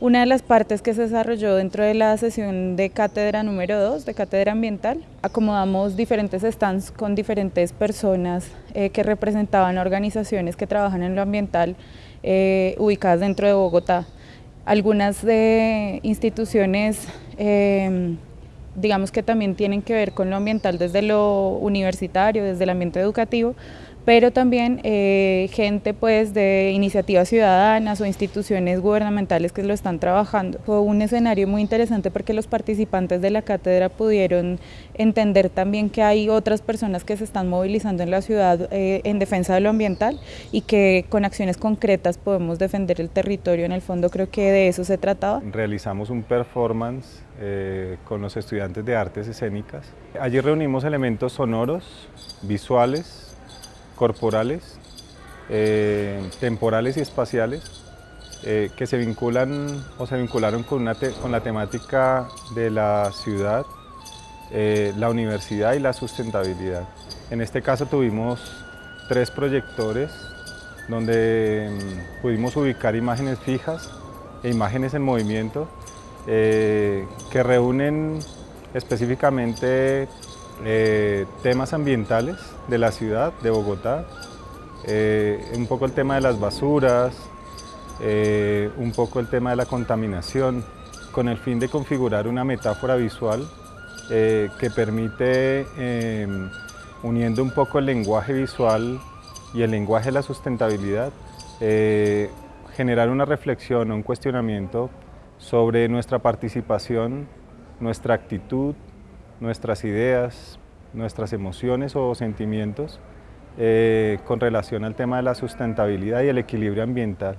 una de las partes que se desarrolló dentro de la sesión de cátedra número 2, de cátedra ambiental, acomodamos diferentes stands con diferentes personas eh, que representaban organizaciones que trabajan en lo ambiental eh, ubicadas dentro de Bogotá. Algunas de instituciones em, digamos que también tienen que ver con lo ambiental desde lo universitario, desde el ambiente educativo, pero también eh, gente pues de iniciativas ciudadanas o instituciones gubernamentales que lo están trabajando. Fue un escenario muy interesante porque los participantes de la cátedra pudieron entender también que hay otras personas que se están movilizando en la ciudad eh, en defensa de lo ambiental y que con acciones concretas podemos defender el territorio. En el fondo creo que de eso se trataba. Realizamos un performance eh, con los estudiantes de artes escénicas. Allí reunimos elementos sonoros, visuales, corporales, eh, temporales y espaciales, eh, que se vinculan o se vincularon con, la temática de la ciudad, eh, la universidad y la sustentabilidad. En este caso tuvimos tres proyectores donde mm, pudimos ubicar imágenes fijas e imágenes en movimiento que reúnen específicamente eh, temas ambientales de la ciudad, de Bogotá, eh, un poco el tema de las basuras, eh, un poco el tema de la contaminación, con el fin de configurar una metáfora visual que permite, em, uniendo un poco el lenguaje visual y el lenguaje de la sustentabilidad, generar una reflexión un cuestionamiento sobre nuestra participación, nuestra actitud, nuestras ideas, nuestras emociones o sentimientos eh, con relación al tema de la sustentabilidad y el equilibrio ambiental.